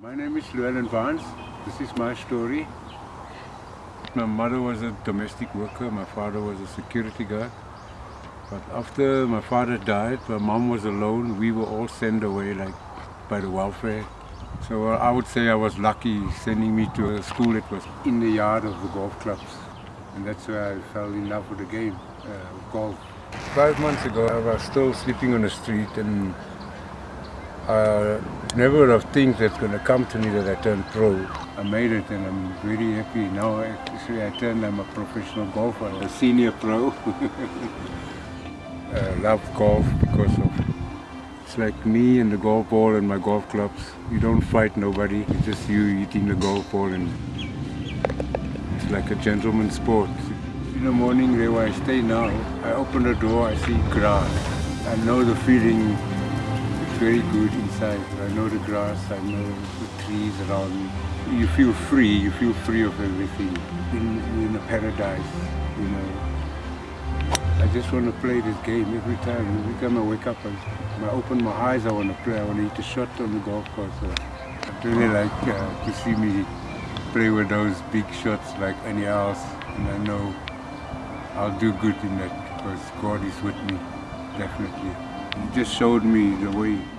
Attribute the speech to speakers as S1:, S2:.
S1: My name is Llewellyn Vance. This is my story. My mother was a domestic worker, my father was a security guard. But after my father died, my mom was alone. We were all sent away like by the welfare. So uh, I would say I was lucky sending me to a school that was in the yard of the golf clubs. And that's where I fell in love with the game, uh, golf. Five months ago I was still sleeping on the street and I never would have think that's going to come to me that I turned pro. I made it and I'm really happy. Now actually I turned, I'm a professional golfer, a senior pro. I uh, love golf because of it's like me and the golf ball and my golf clubs. You don't fight nobody, it's just you eating the golf ball and it's like a gentleman's sport. In the morning there where I stay now, I open the door, I see grass. I know the feeling very good inside. I know the grass, I know the trees around me. You feel free, you feel free of everything. In, in a paradise, you know. I just want to play this game every time. Every time I wake up, I, I open my eyes, I want to play. I want to hit a shot on the golf course. I really like uh, to see me play with those big shots like any else. And I know I'll do good in that because God is with me, definitely. He just showed me the way